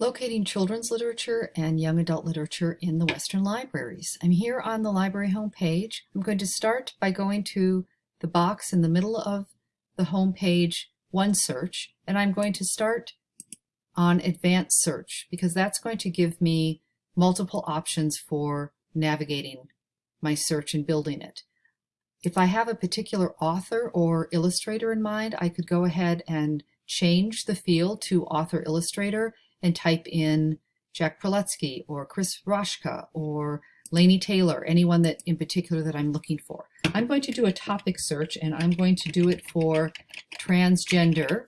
Locating children's literature and young adult literature in the Western libraries. I'm here on the library homepage. I'm going to start by going to the box in the middle of the homepage, One Search, and I'm going to start on Advanced Search because that's going to give me multiple options for navigating my search and building it. If I have a particular author or illustrator in mind, I could go ahead and change the field to author illustrator and type in Jack Prelutsky or Chris Raschka or Laini Taylor, anyone that in particular that I'm looking for. I'm going to do a topic search and I'm going to do it for transgender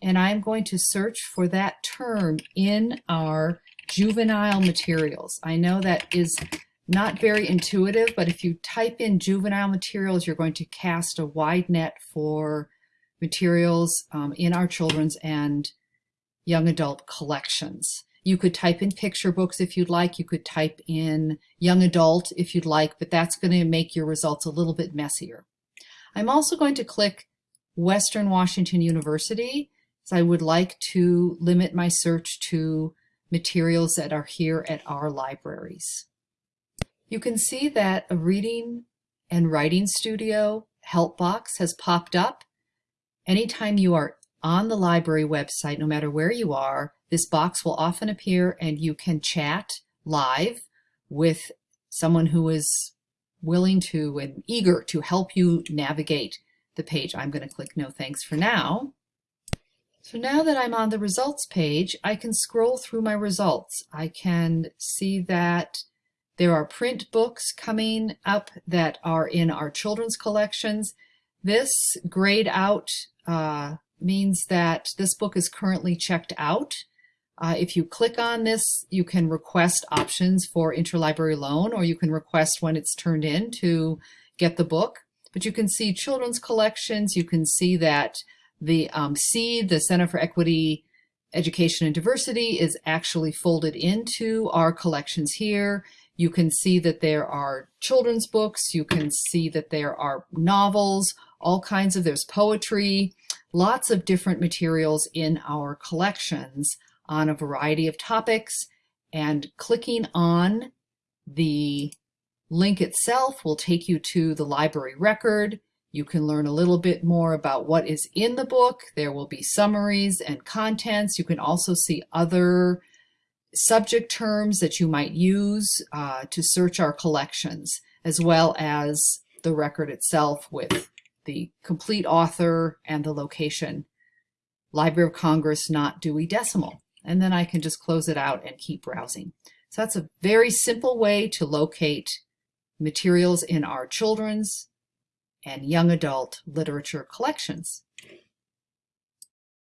and I'm going to search for that term in our juvenile materials. I know that is not very intuitive, but if you type in juvenile materials, you're going to cast a wide net for materials um, in our children's and young adult collections. You could type in picture books if you'd like. You could type in young adult if you'd like, but that's going to make your results a little bit messier. I'm also going to click Western Washington University, as I would like to limit my search to materials that are here at our libraries. You can see that a reading and writing studio help box has popped up. Anytime you are on the library website, no matter where you are, this box will often appear and you can chat live with someone who is willing to and eager to help you navigate the page. I'm going to click no thanks for now. So now that I'm on the results page, I can scroll through my results. I can see that there are print books coming up that are in our children's collections. This grayed out uh, means that this book is currently checked out. Uh, if you click on this, you can request options for interlibrary loan, or you can request when it's turned in to get the book. But you can see children's collections. You can see that the um, SEED, the Center for Equity, Education and Diversity, is actually folded into our collections here. You can see that there are children's books. You can see that there are novels, all kinds of, there's poetry, lots of different materials in our collections on a variety of topics and clicking on the link itself will take you to the library record. You can learn a little bit more about what is in the book. There will be summaries and contents. You can also see other subject terms that you might use uh, to search our collections, as well as the record itself with the complete author and the location. Library of Congress, not Dewey Decimal. And then I can just close it out and keep browsing. So that's a very simple way to locate materials in our children's and young adult literature collections.